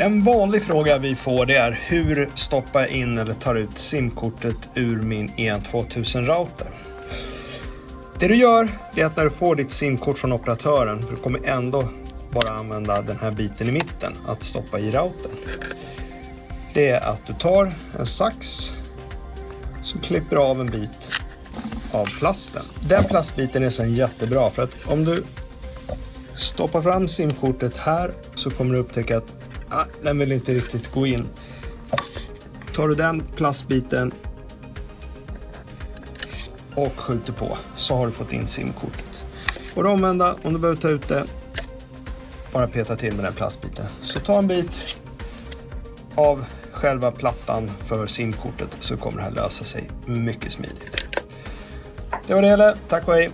En vanlig fråga vi får det är hur stoppar jag in eller tar ut simkortet ur min e EN2000-router? Det du gör är att när du får ditt simkort från operatören, du kommer ändå bara använda den här biten i mitten att stoppa i routern. Det är att du tar en sax så klipper du av en bit av plasten. Den plastbiten är sen jättebra för att om du stoppar fram simkortet här så kommer du upptäcka att ah, den vill inte riktigt gå in. Tar du den plastbiten och skjuter på så har du fått in simkortet. Och det omvända, om du behöver ta ut det, bara peta till med den plastbiten. Så ta en bit av själva plattan för simkortet så kommer det här lösa sig mycket smidigt. Det var det hela. Tack och hej!